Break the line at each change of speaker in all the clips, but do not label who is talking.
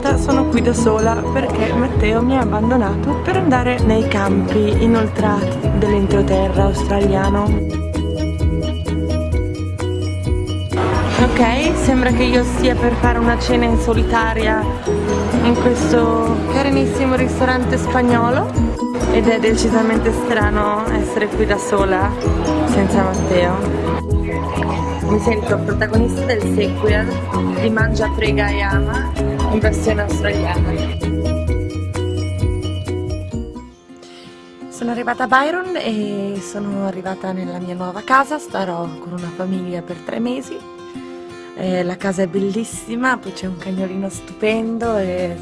volta sono qui da sola perché Matteo mi ha abbandonato per andare nei campi inoltrati dell'entroterra australiano. Ok, sembra che io stia per fare una cena in solitaria in questo carinissimo ristorante spagnolo ed è decisamente strano essere qui da sola senza Matteo mi sento protagonista del sequel di Mangia, Prega e Ama in versione australiana. Sono arrivata a Byron e sono arrivata nella mia nuova casa, starò con una famiglia per tre mesi. Eh, la casa è bellissima, poi c'è un cagnolino stupendo e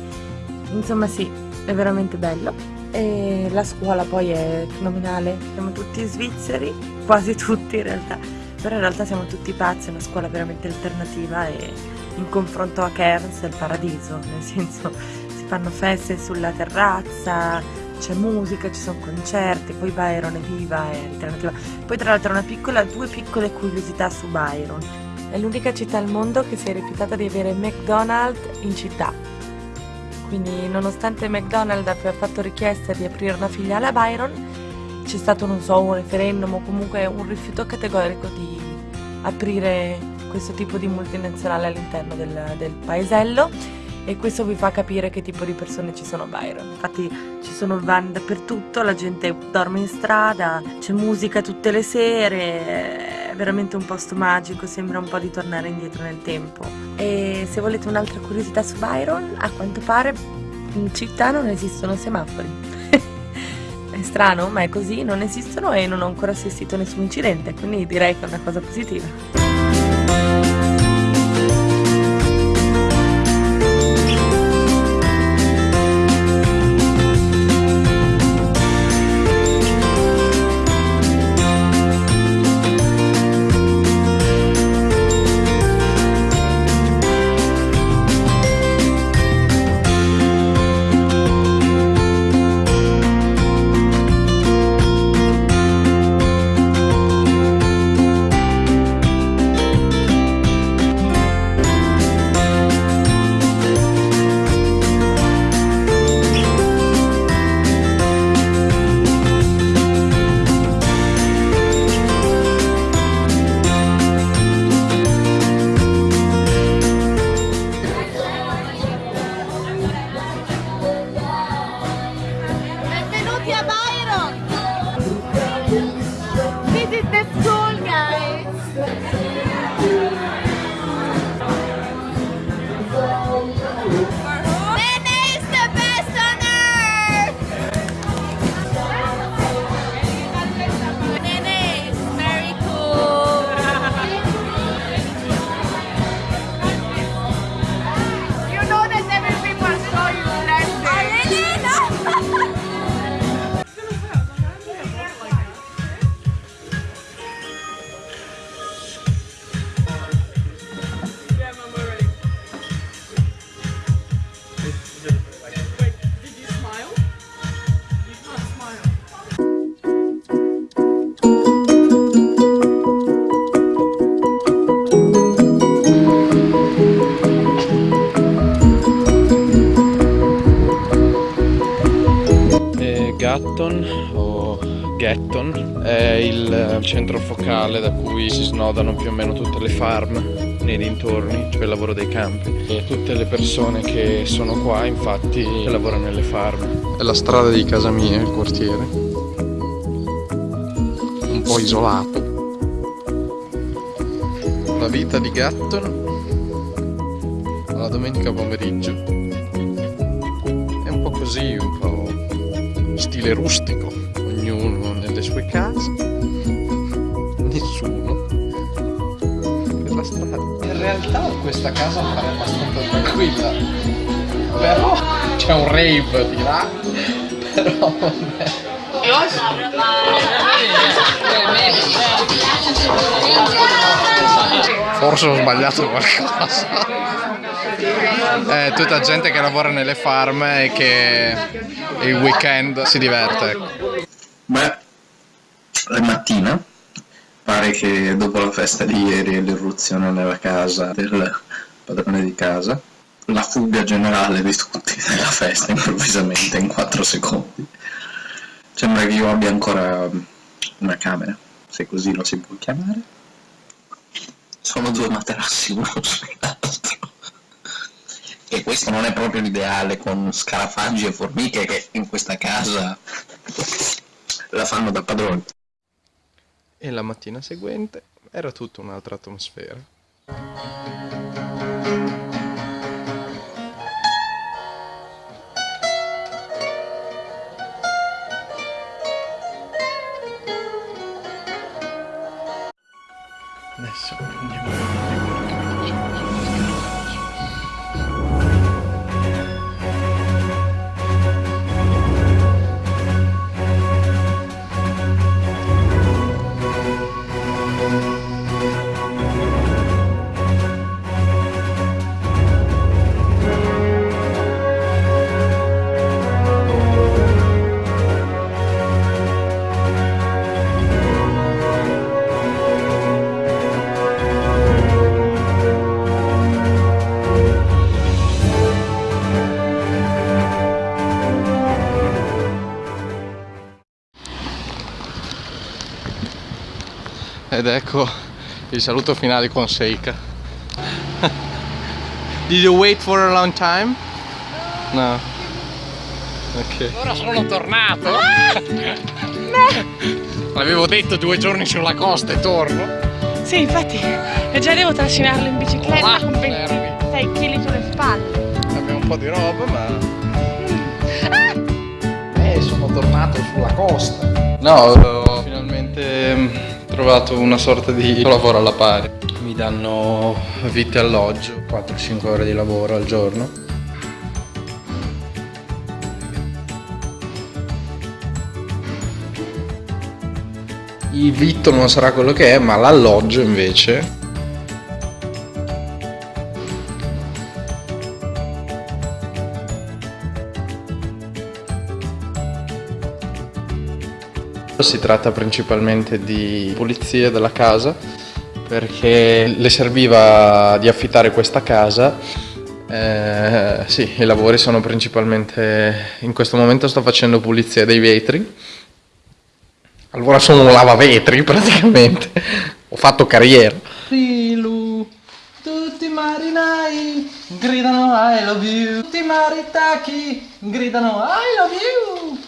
insomma sì, è veramente bello. E la scuola poi è fenomenale, siamo tutti svizzeri, quasi tutti in realtà però in realtà siamo tutti pazzi, è una scuola veramente alternativa e in confronto a Cairns è il paradiso, nel senso si fanno feste sulla terrazza, c'è musica, ci sono concerti, poi Byron è viva, è alternativa. Poi tra l'altro una piccola, due piccole curiosità su Byron. È l'unica città al mondo che si è rifiutata di avere McDonald's in città. Quindi nonostante McDonald's abbia fatto richiesta di aprire una filiale a Byron, c'è stato, non so, un referendum o comunque un rifiuto categorico di aprire questo tipo di multinazionale all'interno del, del paesello e questo vi fa capire che tipo di persone ci sono a Byron. Infatti ci sono van dappertutto, la gente dorme in strada, c'è musica tutte le sere, è veramente un posto magico, sembra un po' di tornare indietro nel tempo. E se volete un'altra curiosità su Byron, a quanto pare in città non esistono semafori. È strano, ma è così, non esistono e non ho ancora assistito a nessun incidente, quindi direi che è una cosa positiva.
O Gatton è il centro focale da cui si snodano più o meno tutte le farm nei dintorni, cioè il lavoro dei campi. E tutte le persone che sono qua infatti lavorano nelle farm. È la strada di casa mia, il quartiere, un po' isolato. La vita di Gatton. Alla domenica pomeriggio. È un po' così, un po' stile rustico, ognuno nelle sue case, nessuno per la strada. In realtà questa casa pare abbastanza tranquilla, però c'è un rave di là, però non è... Forse ho sbagliato qualcosa. È tutta gente che lavora nelle farm e che il weekend si diverte.
Beh, è mattina. Pare che dopo la festa di ieri e l'irruzione nella casa del padrone di casa la fuga generale di tutti nella festa improvvisamente in 4 secondi. Sembra che io abbia ancora una camera, se così lo si può chiamare. Sono due materassi uno sull'altro. E questo non è proprio l'ideale con scarafaggi e formiche che in questa casa la fanno da padroni.
E la mattina seguente era tutta un'altra atmosfera. Ed ecco il saluto finale con Seika. Did you wait for a long time? No. Ok.
Ora sono tornato!
L'avevo detto due giorni sulla costa e torno.
Sì, infatti, e già devo trascinarlo in bicicletta
Là,
con
fermi.
26 kg sulle spalle.
Abbiamo un po' di roba, ma. Eh, sono tornato sulla costa. No, trovato una sorta di lavoro alla pari. Mi danno vitto e alloggio, 4-5 ore di lavoro al giorno. Il vitto non sarà quello che è, ma l'alloggio invece Si tratta principalmente di pulizia della casa perché le serviva di affittare questa casa. Eh, sì, i lavori sono principalmente in questo momento sto facendo pulizia dei vetri. Allora sono un lavavetri praticamente. Ho fatto carriera. Rilu, tutti i marinai gridano I love you. Tutti i maritacchi gridano I love you.